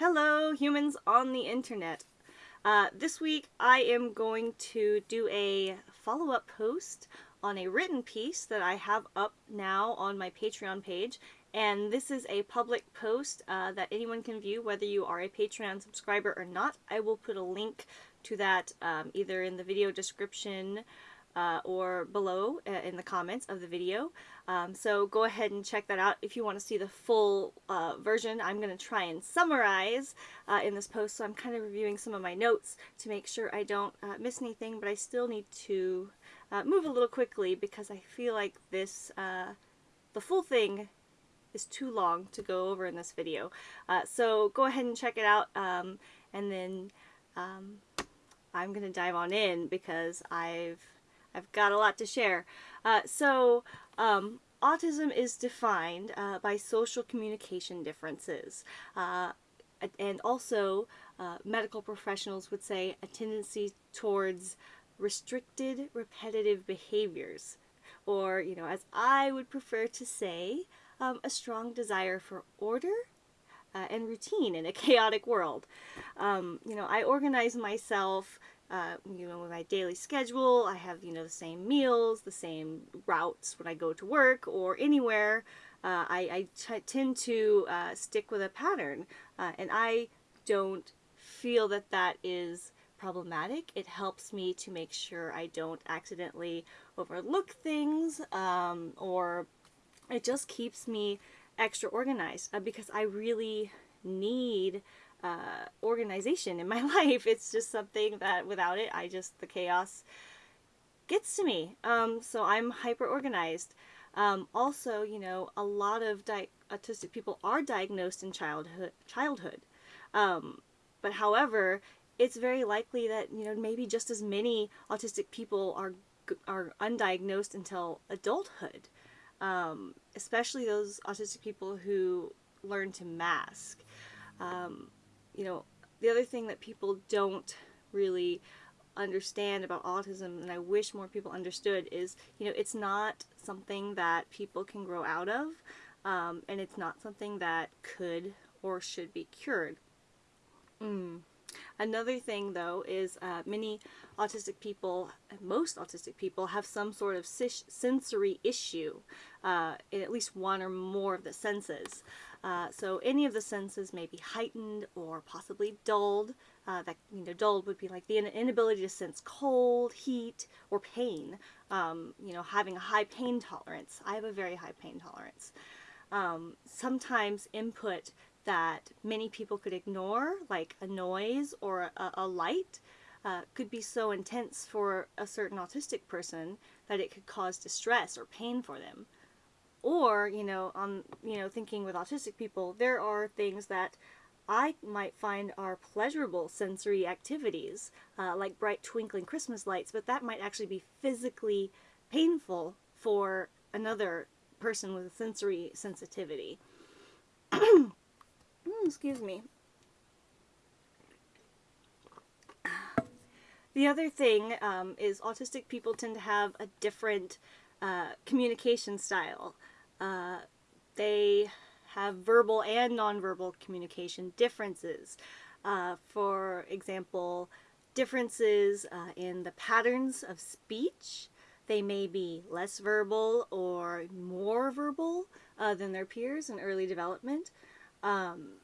Hello, humans on the internet. Uh, this week I am going to do a follow-up post on a written piece that I have up now on my Patreon page. And this is a public post uh, that anyone can view, whether you are a Patreon subscriber or not. I will put a link to that um, either in the video description uh, or below uh, in the comments of the video. Um, so go ahead and check that out if you want to see the full uh, version. I'm going to try and summarize uh, in this post, so I'm kind of reviewing some of my notes to make sure I don't uh, miss anything, but I still need to uh, move a little quickly because I feel like this, the full thing is too long to go over in this video. so go ahead and check it out, um, and then um, I'm going to dive on in because I've I've got a lot to share. Uh, so, um, autism is defined uh, by social communication differences. Uh, and also, uh, medical professionals would say a tendency towards restricted repetitive behaviors. Or, you know, as I would prefer to say, um, a strong desire for order uh, and routine in a chaotic world. Um, you know, I organize myself uh, you know, with my daily schedule, I have, you know, the same meals, the same routes when I go to work or anywhere. Uh, I, I tend to uh, stick with a pattern, uh, and I don't feel that that is problematic. It helps me to make sure I don't accidentally overlook things, um, or it just keeps me extra organized uh, because I really need uh, organization in my life. It's just something that without it, I just, the chaos gets to me. Um, so I'm hyper organized. Um, also, you know, a lot of autistic people are diagnosed in childhood. childhood. Um, but however, it's very likely that, you know, maybe just as many autistic people are, are undiagnosed until adulthood. Um, especially those autistic people who learn to mask. Um, you know, the other thing that people don't really understand about autism and I wish more people understood is, you know, it's not something that people can grow out of um, and it's not something that could or should be cured. Mm. Another thing though is uh, many autistic people, most autistic people have some sort of sensory issue uh, in at least one or more of the senses. Uh, so any of the senses may be heightened or possibly dulled. Uh, that you know, dulled would be like the inability to sense cold, heat, or pain. Um, you know, having a high pain tolerance. I have a very high pain tolerance. Um, sometimes input that many people could ignore, like a noise or a, a light, uh, could be so intense for a certain autistic person that it could cause distress or pain for them. Or you know on you know thinking with autistic people there are things that I might find are pleasurable sensory activities uh, like bright twinkling Christmas lights but that might actually be physically painful for another person with a sensory sensitivity excuse me the other thing um, is autistic people tend to have a different uh, communication style. Uh, they have verbal and nonverbal communication differences. Uh, for example, differences uh, in the patterns of speech. They may be less verbal or more verbal uh, than their peers in early development. Um,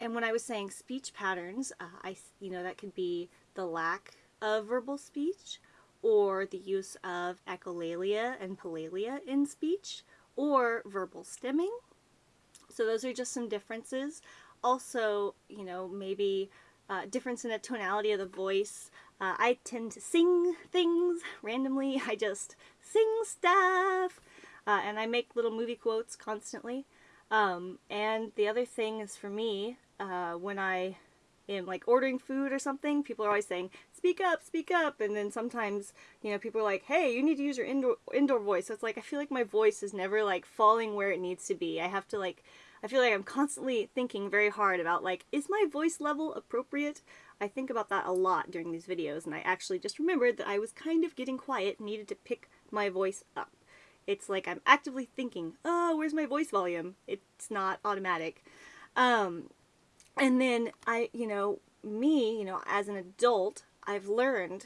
and when I was saying speech patterns, uh, I, you know, that could be the lack of verbal speech or the use of echolalia and palalia in speech, or verbal stimming. So those are just some differences. Also, you know, maybe uh, difference in the tonality of the voice. Uh, I tend to sing things randomly. I just sing stuff. Uh, and I make little movie quotes constantly. Um, and the other thing is for me, uh, when I am like ordering food or something, people are always saying, speak up, speak up. And then sometimes, you know, people are like, hey, you need to use your indoor, indoor voice. So it's like, I feel like my voice is never like falling where it needs to be. I have to like, I feel like I'm constantly thinking very hard about like, is my voice level appropriate? I think about that a lot during these videos and I actually just remembered that I was kind of getting quiet needed to pick my voice up. It's like I'm actively thinking, oh, where's my voice volume? It's not automatic. Um, and then I, you know, me, you know, as an adult, I've learned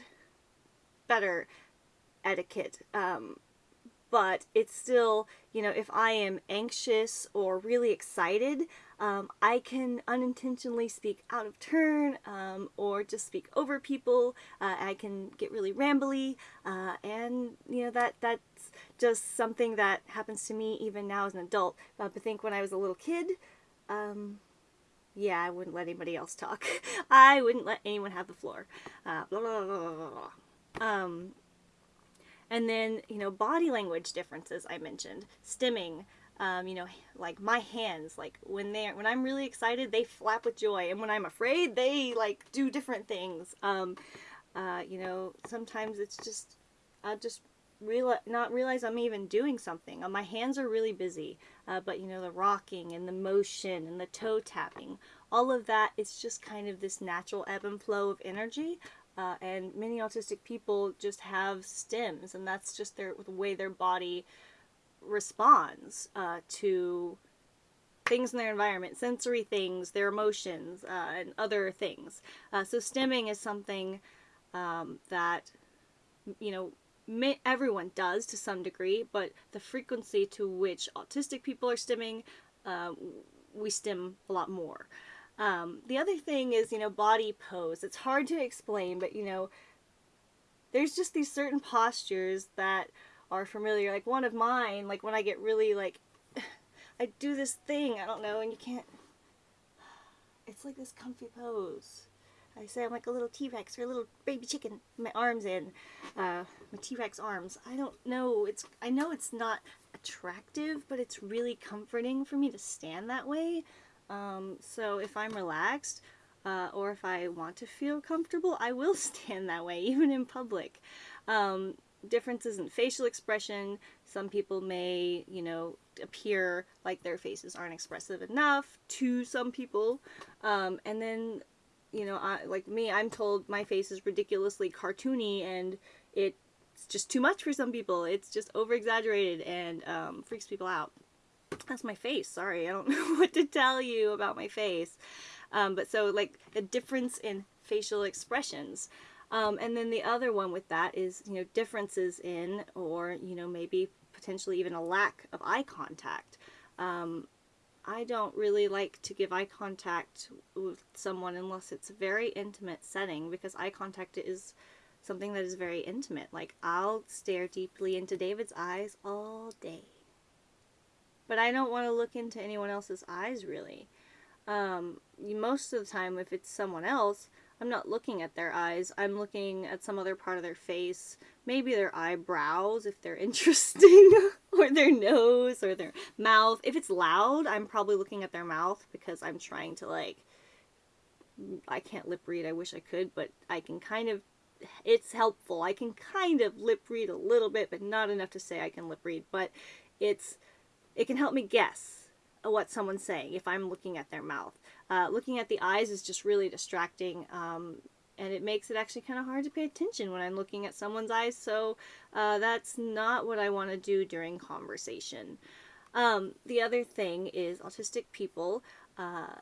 better etiquette. Um, but it's still, you know, if I am anxious or really excited, um, I can unintentionally speak out of turn um, or just speak over people. Uh, I can get really rambly, uh, and you know that that's just something that happens to me even now as an adult. Uh, but I think when I was a little kid, um, yeah, I wouldn't let anybody else talk. I wouldn't let anyone have the floor. Uh, blah, blah, blah, um, and then, you know, body language differences I mentioned. Stimming, um, you know, like my hands, like when they're, when I'm really excited, they flap with joy. And when I'm afraid, they like do different things. Um, uh, you know, sometimes it's just, I just real not realize I'm even doing something. Uh, my hands are really busy, uh, but you know the rocking and the motion and the toe tapping, all of that it's just kind of this natural ebb and flow of energy. Uh, and many autistic people just have stims, and that's just their the way their body responds uh, to things in their environment, sensory things, their emotions, uh, and other things. Uh, so stimming is something um, that you know everyone does to some degree, but the frequency to which autistic people are stimming, uh, we stim a lot more. Um, the other thing is, you know, body pose. It's hard to explain, but you know, there's just these certain postures that are familiar. Like one of mine, like when I get really like, I do this thing, I don't know, and you can't, it's like this comfy pose. I say I'm like a little T-Rex or a little baby chicken. My arms in, uh, my T-Rex arms. I don't know. It's I know it's not attractive, but it's really comforting for me to stand that way. Um, so if I'm relaxed, uh, or if I want to feel comfortable, I will stand that way, even in public. Um, differences in facial expression. Some people may, you know, appear like their faces aren't expressive enough to some people. Um, and then you know, I, like me, I'm told my face is ridiculously cartoony and it's just too much for some people. It's just over exaggerated and um, freaks people out. That's my face. Sorry, I don't know what to tell you about my face. Um, but so, like, a difference in facial expressions. Um, and then the other one with that is, you know, differences in, or, you know, maybe potentially even a lack of eye contact. Um, I don't really like to give eye contact with someone unless it's a very intimate setting because eye contact is something that is very intimate. Like, I'll stare deeply into David's eyes all day. But I don't want to look into anyone else's eyes, really. Um, most of the time, if it's someone else, I'm not looking at their eyes. I'm looking at some other part of their face. Maybe their eyebrows, if they're interesting, or their nose, or their mouth. If it's loud, I'm probably looking at their mouth because I'm trying to, like, I can't lip read. I wish I could, but I can kind of, it's helpful. I can kind of lip read a little bit, but not enough to say I can lip read. But it's, it can help me guess what someone's saying if I'm looking at their mouth. Uh, looking at the eyes is just really distracting um, and it makes it actually kind of hard to pay attention when I'm looking at someone's eyes so uh, that's not what I want to do during conversation. Um, the other thing is autistic people, uh,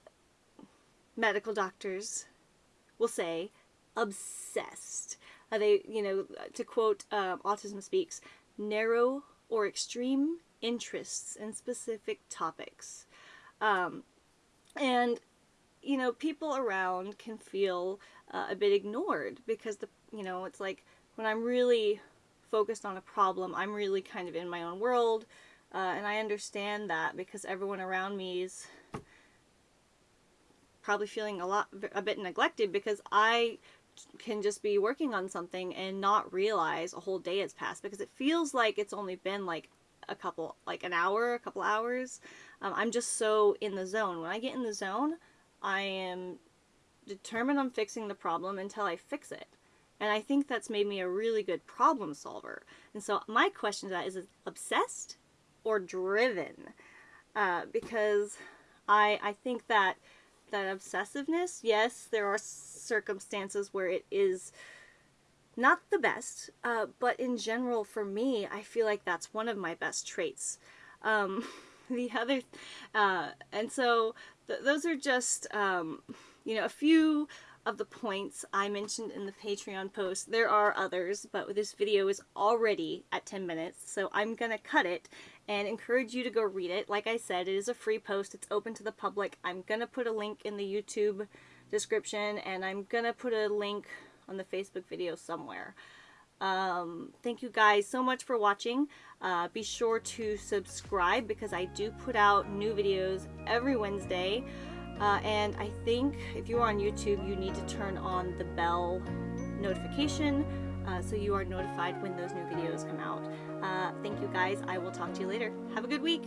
medical doctors will say obsessed. Uh, they, you know, to quote um, Autism Speaks, narrow or extreme interests in specific topics. Um, and, you know, people around can feel uh, a bit ignored because, the you know, it's like when I'm really focused on a problem, I'm really kind of in my own world. Uh, and I understand that because everyone around me is probably feeling a lot a bit neglected because I can just be working on something and not realize a whole day has passed because it feels like it's only been like a couple, like an hour, a couple hours. Um, I'm just so in the zone. When I get in the zone, I am determined on fixing the problem until I fix it. And I think that's made me a really good problem solver. And so my question to that is, is obsessed or driven? Uh, because I, I think that that obsessiveness, yes, there are circumstances where it is not the best, uh, but in general, for me, I feel like that's one of my best traits. Um, the other, uh, and so th those are just, um, you know, a few of the points I mentioned in the Patreon post. There are others, but this video is already at 10 minutes, so I'm gonna cut it and encourage you to go read it. Like I said, it is a free post. It's open to the public. I'm gonna put a link in the YouTube description, and I'm gonna put a link on the Facebook video somewhere. Um, thank you guys so much for watching. Uh, be sure to subscribe because I do put out new videos every Wednesday. Uh, and I think if you're on YouTube, you need to turn on the bell notification uh, so you are notified when those new videos come out. Uh, thank you guys. I will talk to you later. Have a good week.